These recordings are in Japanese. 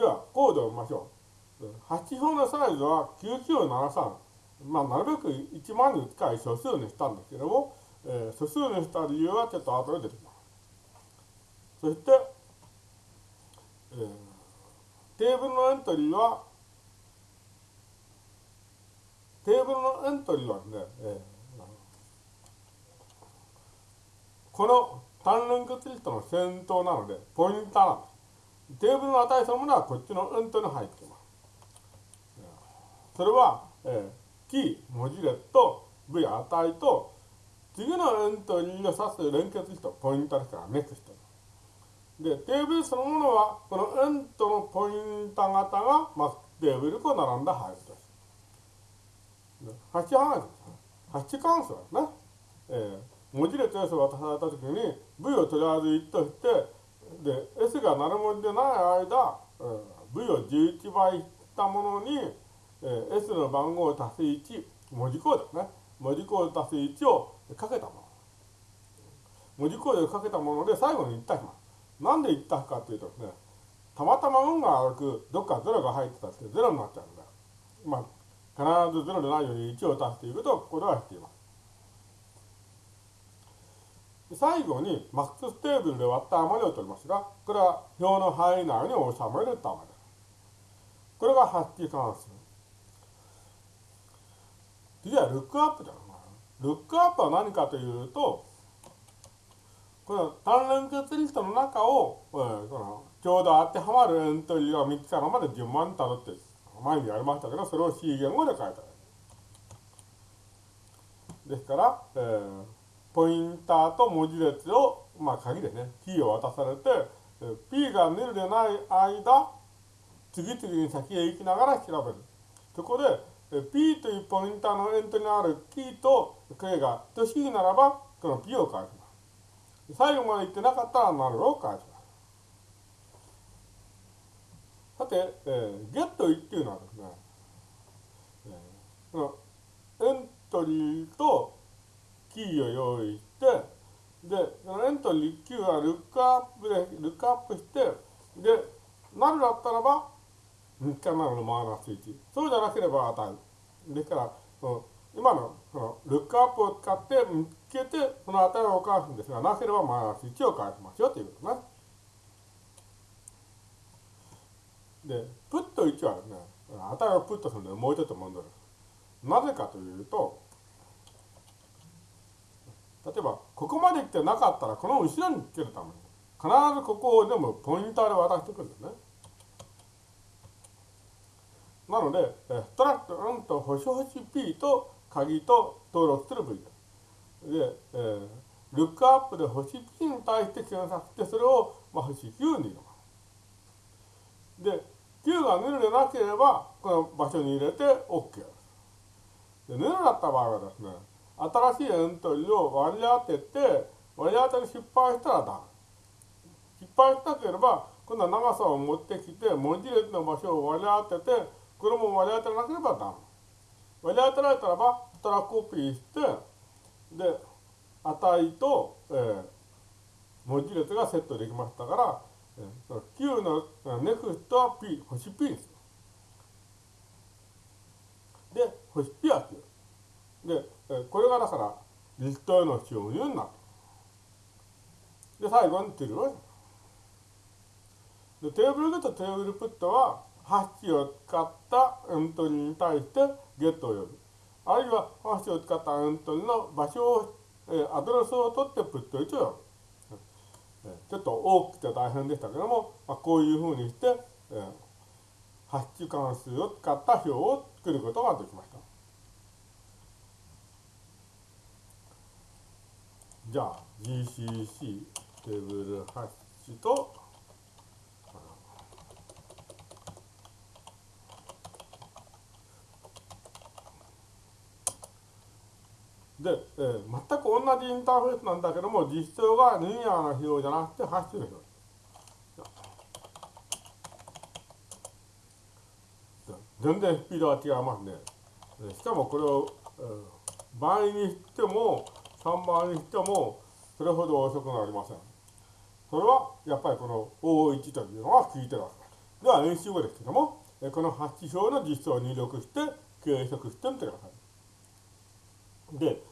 では、コードを見ましょう。8表のサイズは9973。まあ、なるべく1万に近い素数にしたんですけども、えー、素数にした理由はちょっと後で出てきます。そして、えー、テーブルのエントリーは、テーブルのエントリーはですね、えー、この単連結リストの先頭なので、ポインターなんです。テーブルの値そのものはこっちのエントリーに入ってます。それは、えー、キー、文字列と V 値と次のエントリーを指す連結人、ポイントですからネクスト。で、テーブルそのものは、このエントのポインタ型が、まあ、テーブルと並んだ配列です。8範囲です。8関数ですね。えー、文字列を渡されたときに、V をとりあえず1として、で、S が鳴る文字でない間、えー、V を11倍したものに、えー、S の番号を足す1、文字コードですね。文字コード足す1をかけたもの。文字コードをかけたもので最後に一体します。なんで一体かというとですね、たまたま運が悪く、どっか0が入ってたって0になっちゃうんだ。まあ、必ず0でないように1を足していくと、ここではしています。最後にマックステーブルで割った余りを取りますが、これは表の範囲内に収めるためです。これが発揮関数。次はルックアップだ。ルックアップは何かというと、この単連結リストの中を、えー、このちょうど当てはまるエントリーが3つからまで順番にたどって、前にやりましたけど、それを C 言語で書いた。ですから、えー、ポインターと文字列を、まあ鍵でね、キーを渡されて、P がヌルでない間、次々に先へ行きながら調べる。そこで、P というポインターのエントリーのあるキーと K が等しいならば、この P を返します。最後まで言ってなかったら丸を返します。さて、えー、ゲット1っていうのはですね、えー、このエントリーとキーを用意して、で、そのエントリーはルックアップで、ルックアップして、で、なるだったらば、3日なのマイナス1。そうじゃなければ値。ですから、今のこのルックアップを使って見つけて、その値を返すんですが、なければマイナス1を返しますよということね。で、プット1はですね、値をプットするのでもうちょっと問題です。なぜかというと、例えば、ここまで来てなかったら、この後ろにつけるために、必ずここを全部ポインターで渡していくんですね。なので、ストラクトンと星星 P と鍵と登録する部位です。で、えー、ルックアップで星 P に対して検索して、それを、まあ、星 Q に入れます。で、Q がヌルでなければ、この場所に入れて OK です。で、ヌルだった場合はですね、新しいエントリーを割り当てて、割り当てに失敗したらダメ。失敗したければ、今度は長さを持ってきて、文字列の場所を割り当てて、これも割り当てなければダメ。割り当てられたらば、たらコピーして、で、値と、えー、文字列がセットできましたから、えー、Q のネクストは P、星 P です。で、星 P は Q。これがだから、リストへの収入になる。で、最後にテルをで、テーブルゲット、テーブルプットは、ハッシュを使ったエントリーに対してゲットを呼ぶ。あるいはハッシュを使ったエントリーの場所を、えー、アドレスを取ってプット1を呼ぶ。ちょっと大きくて大変でしたけども、まあ、こういうふうにして、えー、ハッシュ関数を使った表を作ることができました。じゃあ GCC テーブルハッシュとで、えー、全く同じインターフェースなんだけども、実装がリニアな表じゃなくてハッシュの表。全然スピードが違いますね。しかもこれを、えー、倍にしても、3倍にしても、それほど遅くなりません。それは、やっぱりこの O1 というのが効いてるわけです。では演習後ですけども、この8指標の実装を入力して計測してみてください。で、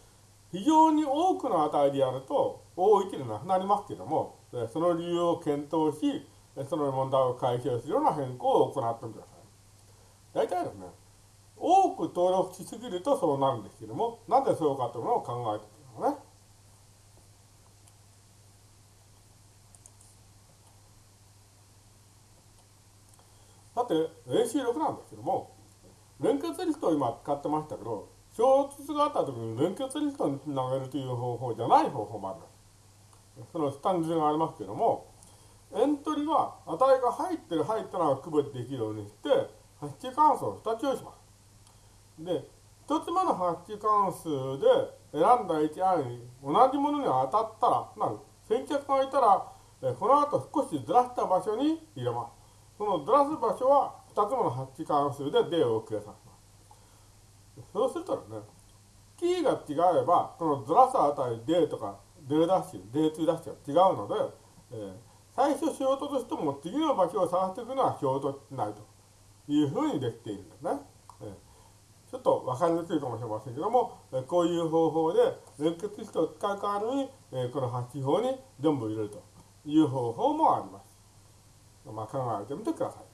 非常に多くの値でやると、多いでなくなりますけども、その理由を検討し、その問題を解消するような変更を行ってみてください。大体ですね、多く登録しすぎるとそうなるんですけども、なぜそうかというのを考えてみますね。さて、練習力なんですけども、連結リストを今使ってましたけど、衝突があった時に連結リストにつなげるという方法じゃない方法もあります。そのスタンズがありますけども、エントリーは値が入ってる入ってないを区別できるようにして、ハッチ関数を2つ用意します。で、1つ目のハッチ関数で選んだ HI に同じものに当たったら、なる先着がいたら、この後少しずらした場所に入れます。そのずらす場所は2つ目のハッチ関数で D を計算します。そうするとね、キーが違えば、このずらす値 D とか D ダッシュ、D2 ダッシュが違うので、えー最初仕事としても次の場所を探していくのは仕事ないというふうにできているんですね。えちょっと分かりにくいかもしれませんけども、こういう方法で連結式を使う代わりに、この8法に全部入れるという方法もあります。まあ、考えてみてください。